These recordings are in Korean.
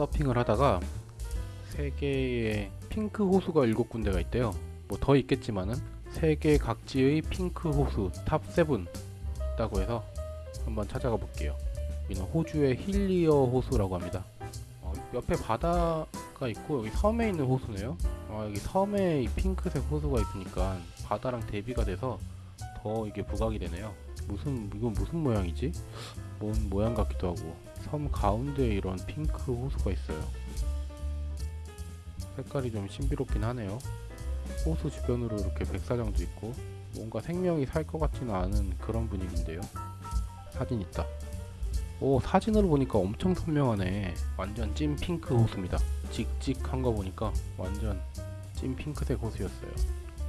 서핑을 하다가 세계에 핑크 호수가 7군데가 있대요. 뭐 더 있겠지만은 세계 각지의 핑크 호수 top 7 있다고 해서 한번 찾아가 볼게요. 여기는 호주의 힐리어 호수라고 합니다. 어, 옆에 바다가 있고 여기 섬에 있는 호수네요. 아, 여기 섬에 이 핑크색 호수가 있으니까 바다랑 대비가 돼서 더 이게 부각이 되네요 무슨 이건 무슨 모양이지? 뭔 모양 같기도 하고. 섬 가운데에 이런 핑크 호수가 있어요. 색깔이 좀 신비롭긴 하네요. 호수 주변으로 이렇게 백사장도 있고 뭔가 생명이 살 것 같지는 않은 그런 분위기인데요. 사진 있다. 오 사진으로 보니까 엄청 선명하네. 완전 찐 핑크 호수입니다. 직직한 거 보니까 완전 찐 핑크색 호수였어요.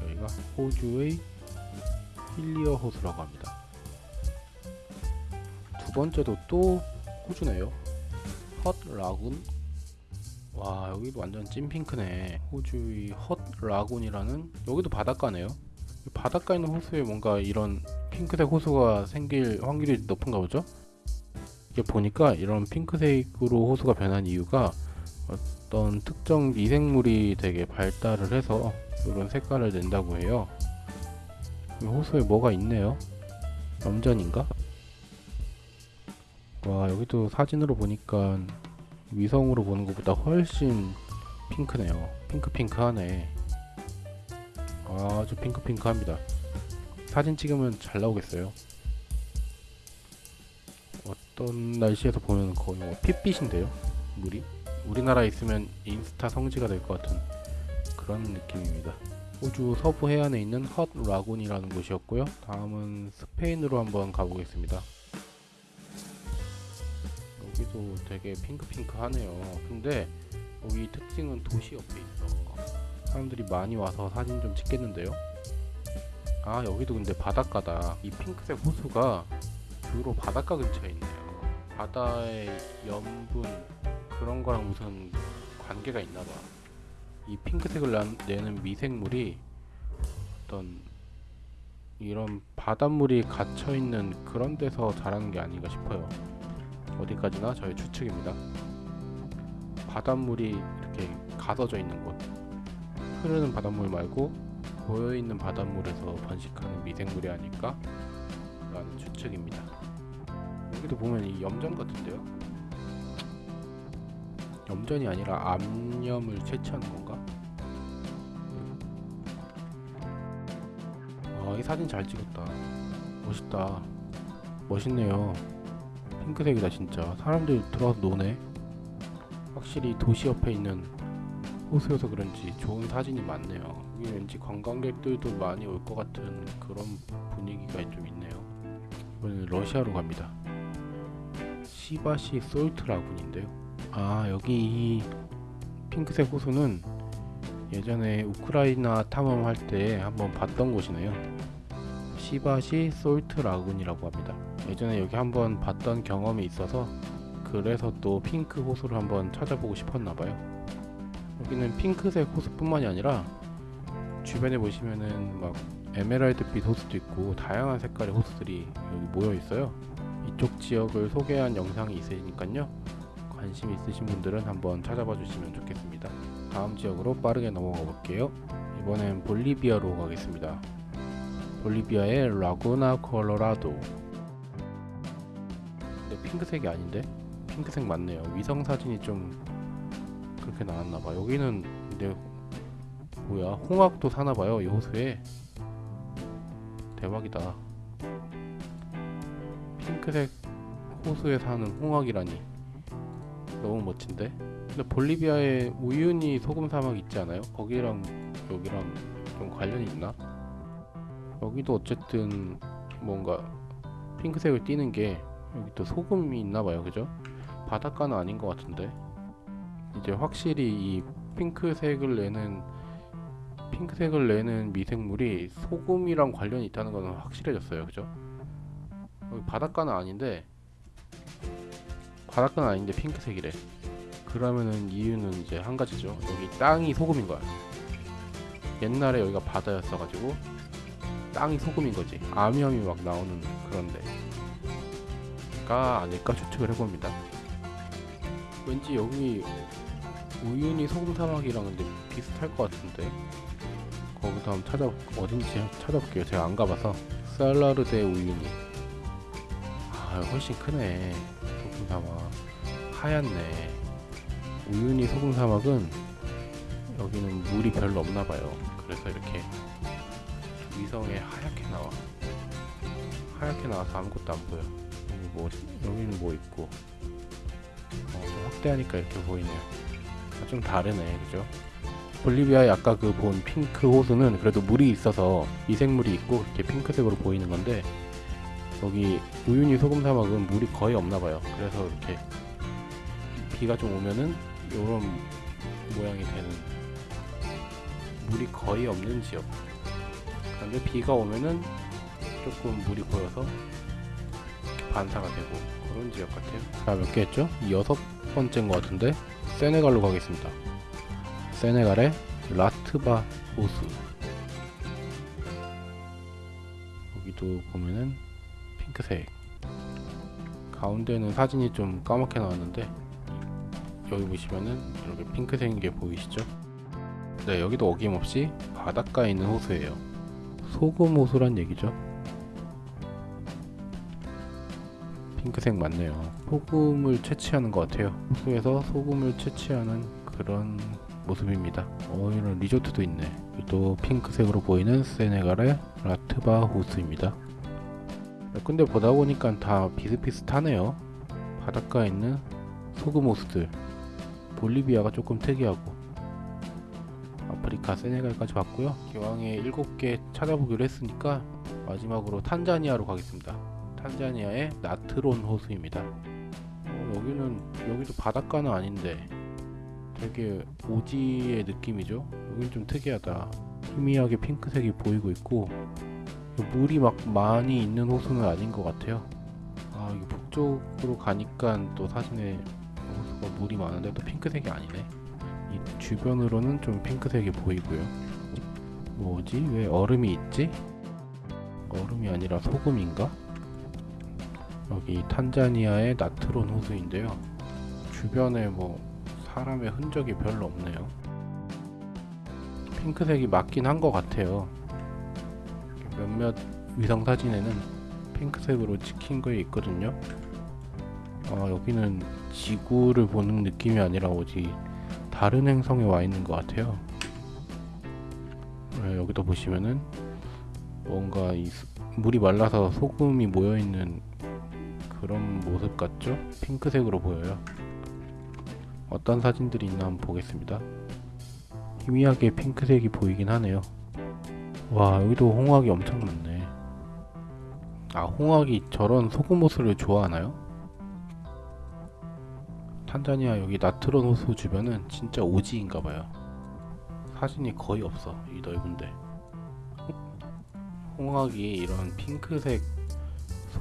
여기가 호주의 힐리어 호수라고 합니다 두 번째도 또 호주네요. 헛 라군 와 여기도 완전 찐핑크네. 호주의 헛 라군이라는 여기도 바닷가네요. 바닷가에 있는 호수에 뭔가 이런 핑크색 호수가 생길 확률이 높은가 보죠? 이게 보니까 이런 핑크색으로 호수가 변한 이유가 어떤 특정 미생물이 되게 발달을 해서 이런 색깔을 낸다고 해요. 호수에 뭐가 있네요? 염전인가? 와 여기도 사진으로 보니까 위성으로 보는 것보다 훨씬 핑크네요. 핑크핑크하네. 아주 핑크핑크합니다. 사진 찍으면 잘 나오겠어요? 어떤 날씨에서 보면 거의 뭐 핏빛인데요? 물이? 우리나라에 있으면 인스타 성지가 될 것 같은 그런 느낌입니다. 호주 서부 해안에 있는 헛 라군이라는 곳이었고요. 다음은 스페인으로 한번 가보겠습니다 여기도 되게 핑크핑크하네요. 근데 여기 특징은 도시 옆에 있어. 사람들이 많이 와서 사진 좀 찍겠는데요? 아 여기도 근데 바닷가다. 이 핑크색 호수가 주로 바닷가 근처에 있네요. 바다의 염분 그런 거랑 무슨 관계가 있나봐. 이 핑크색을 나, 내는 미생물이 어떤 이런 바닷물이 갇혀있는 그런 데서 자라는 게 아닌가 싶어요 어디까지나 저의 추측입니다. 바닷물이 이렇게 가둬져 있는 곳 흐르는 바닷물 말고 고여있는 바닷물에서 번식하는 미생물이 아닐까? 라는 추측입니다. 여기도 보면 이 염전 같은데요? 염전이 아니라 암염을 채취하는 건가? 아, 이 사진 잘 찍었다. 멋있다. 멋있네요. 핑크색이다 진짜. 사람들 들어와서 노네. 확실히 도시 옆에 있는 호수여서 그런지 좋은 사진이 많네요. 여기 왠지 관광객들도 많이 올 것 같은 그런 분위기가 좀 있네요. 이번에는 러시아로 갑니다. 시바시 salt lagoon인데요. 아 여기 이 핑크색 호수는 예전에 우크라이나 탐험할 때 한번 봤던 곳이네요. 시바시 salt lagoon이라고 합니다 예전에 여기 한번 봤던 경험이 있어서 그래서 또 핑크 호수를 한번 찾아보고 싶었나봐요. 여기는 핑크색 호수뿐만이 아니라 주변에 보시면은 막 에메랄드빛 호수도 있고 다양한 색깔의 호수들이 여기 모여 있어요. 이쪽 지역을 소개한 영상이 있으니까요. 관심 있으신 분들은 한번 찾아봐 주시면 좋겠습니다. 다음 지역으로 빠르게 넘어가 볼게요. 이번엔 볼리비아로 가겠습니다. 볼리비아의 라구나 콜로라도 핑크색이 아닌데? 핑크색 맞네요 위성 사진이 좀 그렇게 나왔나봐 여기는 근데 뭐야 홍학도 사나봐요 이 호수에 대박이다 핑크색 호수에 사는 홍학이라니 너무 멋진데? 근데 볼리비아에 우유니 소금 사막 있지 않아요? 거기랑 여기랑 좀 관련이 있나? 여기도 어쨌든 뭔가 핑크색을 띠는 게 여기 또 소금이 있나봐요 그죠? 바닷가는 아닌 것 같은데. 이제 확실히 이 핑크색을 내는 핑크색을 내는 미생물이 소금이랑 관련이 있다는 것은 확실해졌어요 그죠? 여기 바닷가는 아닌데 바닷가는 아닌데 핑크색이래. 그러면은 이유는 이제 한 가지죠. 여기 땅이 소금인 거야. 옛날에 여기가 바다였어 가지고 땅이 소금인 거지. 암염이 막 나오는 그런데 아닐까 추측을 해봅니다. 왠지 여기 우윤희 소금 사막이랑 근데 비슷할 것 같은데 거기서 한번 찾아 어딘지 찾아볼게요. 제가 안 가봐서 살라르데 우윤희 아 훨씬 크네 소금 사막 하얗네 우윤희 소금 사막은 여기는 물이 별로 없나 봐요. 그래서 이렇게 위성에 하얗게 나와. 하얗게 나와서 아무것도 안 보여. 뭐 여기는 뭐 있고. 어, 좀 확대하니까 이렇게 보이네요. 아, 좀 다르네, 그죠? 볼리비아의 아까 그 본 핑크 호수는 그래도 물이 있어서 미생물이 있고 이렇게 핑크색으로 보이는 건데 여기 우유니 소금 사막은 물이 거의 없나 봐요. 그래서 이렇게 비가 좀 오면은 이런 모양이 되는 물이 거의 없는 지역. 그런데 비가 오면은 조금 물이 이렇게 반사가 되고 그런 지역 같아요. 자, 몇 개 했죠? 여섯 번째인 것 같은데 세네갈로 가겠습니다. 세네갈의 라트바 호수. 여기도 보면은 핑크색. 가운데는 사진이 좀 까맣게 나왔는데 여기 보시면은 이렇게 핑크색인 게 보이시죠? 네, 여기도 어김없이 바닷가에 있는 호수예요. 소금 호수란 얘기죠. 핑크색 맞네요. 소금을 채취하는 것 같아요. 호수에서 소금을 채취하는 그런 모습입니다. 어, 이런 리조트도 있네. 또 핑크색으로 보이는 세네갈의 라트바 호수입니다. 근데 보다 보니까 다 비슷비슷하네요. 바닷가에 있는 소금 호수들. 볼리비아가 조금 특이하고 아프리카 세네갈까지 봤고요. 기왕에 7개 찾아보기로 했으니까 마지막으로 탄자니아로 가겠습니다. 탄자니아의 나트론 호수입니다. 어, 여기는 여기도 바닷가는 아닌데 되게 오지의 느낌이죠. 여긴 좀 특이하다. 희미하게 핑크색이 보이고 있고 물이 막 많이 있는 호수는 아닌 것 같아요. 아 이게 북쪽으로 가니까 또 사진에 호수가 물이 많은데 또 핑크색이 아니네. 이 주변으로는 좀 핑크색이 보이고요. 뭐지? 왜 얼음이 있지? 얼음이 아니라 소금인가? 여기 탄자니아의 나트론 호수인데요. 주변에 뭐 사람의 흔적이 별로 없네요. 핑크색이 맞긴 한 것 같아요. 몇몇 위성 사진에는 핑크색으로 찍힌 거 있거든요. 아, 여기는 지구를 보는 느낌이 아니라 어디 다른 행성에 와 있는 것 같아요. 네, 여기도 보시면은 뭔가 이 수- 물이 말라서 소금이 모여 있는 그런 모습 같죠? 핑크색으로 보여요. 어떤 사진들이 있나 한번 보겠습니다. 희미하게 핑크색이 보이긴 하네요. 와 여기도 홍학이 엄청 많네. 아 홍학이 저런 소금 호수를 좋아하나요? 탄자니아 여기 나트론 호수 주변은 진짜 오지인가봐요. 사진이 거의 없어 이 넓은데. 홍학이 이런 핑크색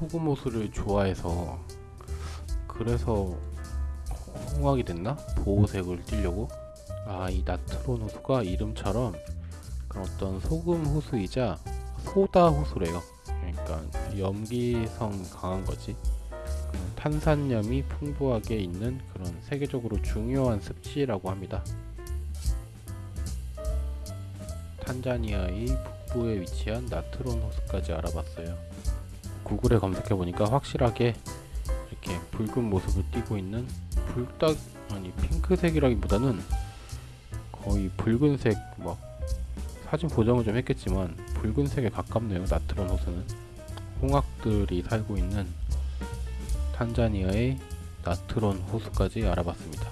소금 호수를 좋아해서 그래서 홍학이 됐나? 보호색을 띠려고? 아 이 나트론 호수가 이름처럼 그런 어떤 소금 호수이자 소다 호수래요. 그러니까 염기성 강한 거지. 그 탄산염이 풍부하게 있는 그런 세계적으로 중요한 습지라고 합니다. 탄자니아의 북부에 위치한 나트론 호수까지 알아봤어요. 구글에 검색해 보니까 확실하게 이렇게 붉은 모습을 띠고 있는 불닭 아니 핑크색이라기보다는 거의 붉은색 막 사진 보정을 좀 했겠지만 붉은색에 가깝네요. 나트론 호수는 홍학들이 살고 있는 탄자니아의 나트론 호수까지 알아봤습니다.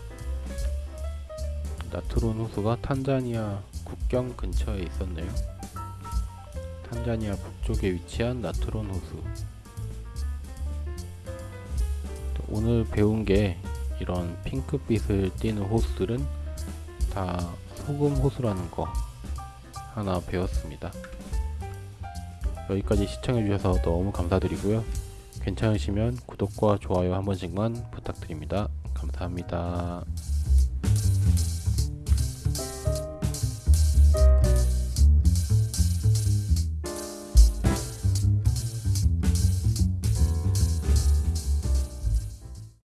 나트론 호수가 탄자니아 국경 근처에 있었네요. 탄자니아 북쪽에 위치한 나트론 호수. 오늘 배운 게 이런 핑크빛을 띠는 호수들은 다 소금 호수라는 거 하나 배웠습니다. 여기까지 시청해주셔서 너무 감사드리고요. 괜찮으시면 구독과 좋아요 한 번씩만 부탁드립니다. 감사합니다.